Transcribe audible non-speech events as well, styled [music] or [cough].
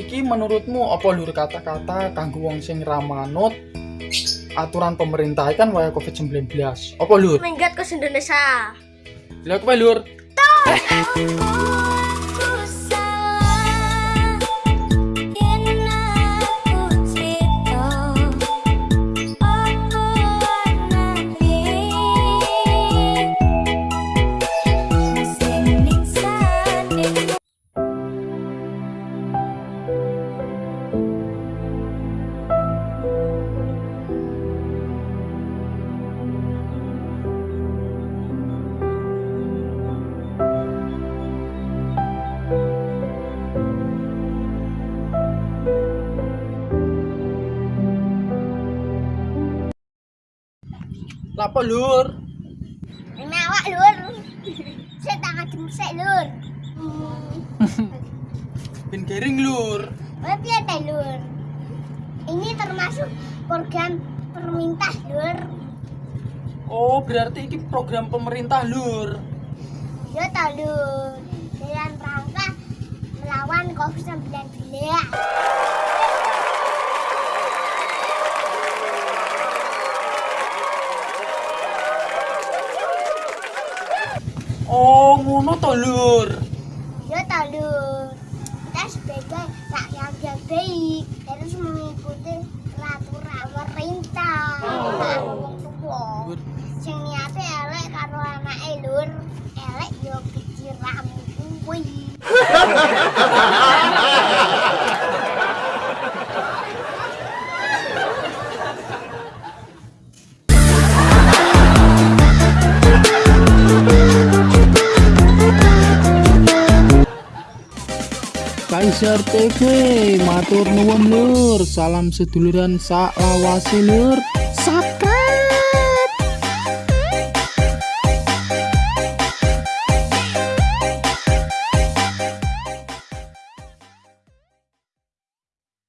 iki menurutmu apa lur kata-kata kanggo wong sing ramanut aturan pemerintah kan waya Covid-19 apa lur? Minggat ke Indonesia. lha kowe lur? Lah apa lur Ini awak lur. Saya tangan jemsek lur. ben garing lur Oh piye teh lur? Ini termasuk program permintah lur. oh berarti iki program pemerintah lur Yo ta lur. Dalam rangka melawan COVID-19. Oh ngono to lur Yo ta lur. Kita sebagai rakyat yang baik harus mengikuti peraturan pemerintah. Tua. Lur, Sing niate elek karo anake lur, elek yo keciramu kuwi. [laughs] Kaisar TV matur nuwun lur salam seduluran sak lawase lur